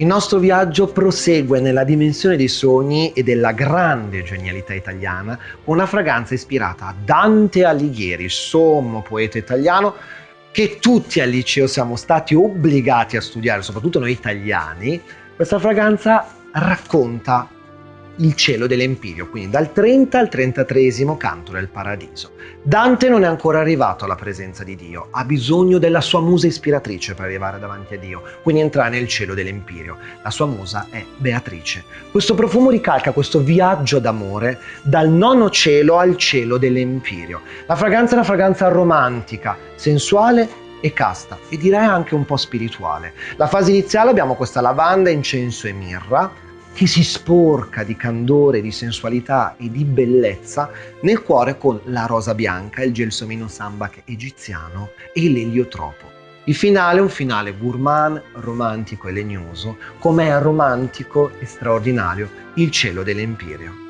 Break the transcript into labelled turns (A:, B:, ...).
A: Il nostro viaggio prosegue nella dimensione dei sogni e della grande genialità italiana con una fragranza ispirata a Dante Alighieri, sommo poeta italiano che tutti al liceo siamo stati obbligati a studiare, soprattutto noi italiani. Questa fragranza racconta il cielo dell'Empirio, quindi dal 30 al 33 canto del Paradiso. Dante non è ancora arrivato alla presenza di Dio, ha bisogno della sua musa ispiratrice per arrivare davanti a Dio, quindi entrare nel cielo dell'Empirio. La sua musa è Beatrice. Questo profumo ricalca questo viaggio d'amore dal nono cielo al cielo dell'Empirio. La fragranza è una fragranza romantica, sensuale e casta e direi anche un po' spirituale. La fase iniziale abbiamo questa lavanda, incenso e mirra, che si sporca di candore, di sensualità e di bellezza nel cuore con la rosa bianca, il gelsomino sambac egiziano e l'eliotropo. Il finale è un finale gourmand, romantico e legnoso, come è romantico e straordinario il cielo dell'Empirio.